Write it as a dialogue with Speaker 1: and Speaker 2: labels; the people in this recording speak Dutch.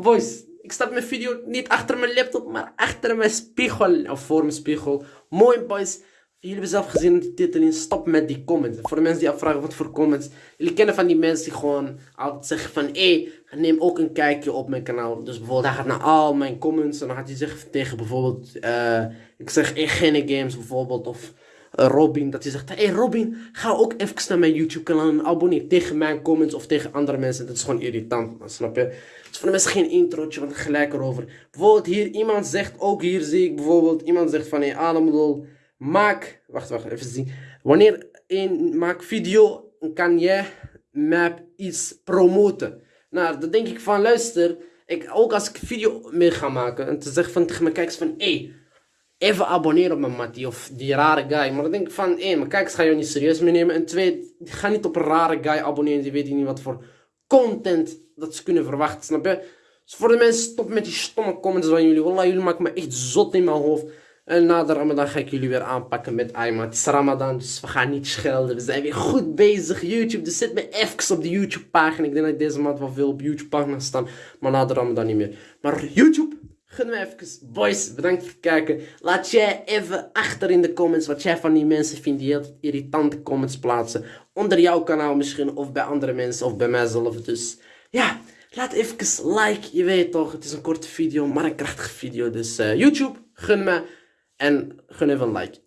Speaker 1: boys? Ik stap mijn video niet achter mijn laptop, maar achter mijn spiegel. Of voor mijn spiegel. Mooi boys. Jullie hebben zelf gezien in de titel in. Stop met die comments. Voor de mensen die afvragen wat voor comments. Jullie kennen van die mensen die gewoon altijd zeggen van... Hé, hey, neem ook een kijkje op mijn kanaal. Dus bijvoorbeeld hij gaat naar al mijn comments. En dan gaat hij zeggen tegen bijvoorbeeld... eh ik zeg Egene Games bijvoorbeeld. Of Robin. Dat hij zegt... Hey Robin, ga ook even naar mijn YouTube kanaal en abonneer. Tegen mijn comments of tegen andere mensen. Dat is gewoon irritant. Snap je? Dus voor de mensen geen introotje, want gelijk erover. Bijvoorbeeld hier, iemand zegt, ook hier zie ik bijvoorbeeld, iemand zegt van, hé, hey, Ademdol, maak, wacht, wacht, even zien. Wanneer een maak video, kan jij map iets promoten. Nou, dan denk ik van, luister, ik, ook als ik video mee ga maken, en te zeggen van tegen mijn kijkers van, hé, hey, even abonneren op mijn mattie of die rare guy. Maar dan denk ik van, hé, mijn kijkers gaan jou niet serieus meenemen. En twee, ga niet op een rare guy abonneren, die weet niet wat voor content dat ze kunnen verwachten, snap je? Dus voor de mensen, stop met die stomme comments van jullie. Wallah, jullie maken me echt zot in mijn hoofd. En na de Ramadan ga ik jullie weer aanpakken met Ayman. Het is Ramadan, dus we gaan niet schelden. We zijn weer goed bezig. YouTube, dus zet me even op de YouTube pagina. Ik denk dat ik deze maand wel veel op YouTube pagina staan. Maar na de Ramadan niet meer. Maar YouTube, Gun me even. Boys, bedankt voor het kijken. Laat jij even achter in de comments wat jij van die mensen vindt die heel irritante comments plaatsen. Onder jouw kanaal misschien, of bij andere mensen, of bij mijzelf. Dus ja, laat even like. Je weet toch, het is een korte video, maar een krachtige video. Dus eh, YouTube, gun me. En gun even een like.